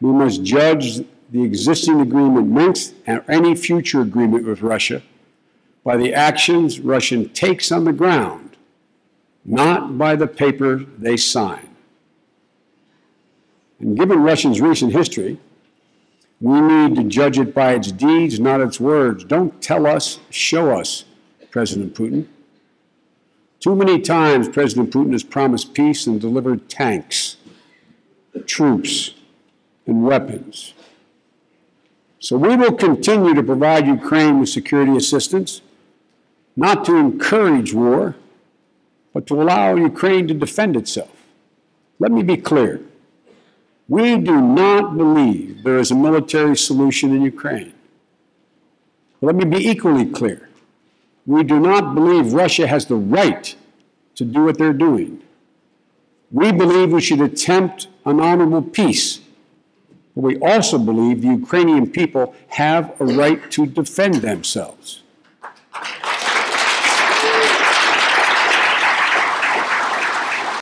We must judge the existing agreement Minsk, and any future agreement with Russia by the actions Russia takes on the ground, not by the paper they sign. And given Russia's recent history, we need to judge it by its deeds, not its words. Don't tell us, show us, President Putin. Too many times, President Putin has promised peace and delivered tanks, troops, and weapons. So we will continue to provide Ukraine with security assistance, not to encourage war, but to allow Ukraine to defend itself. Let me be clear. We do not believe there is a military solution in Ukraine. Let me be equally clear. We do not believe Russia has the right to do what they're doing. We believe we should attempt an honorable peace. We also believe the Ukrainian people have a right to defend themselves.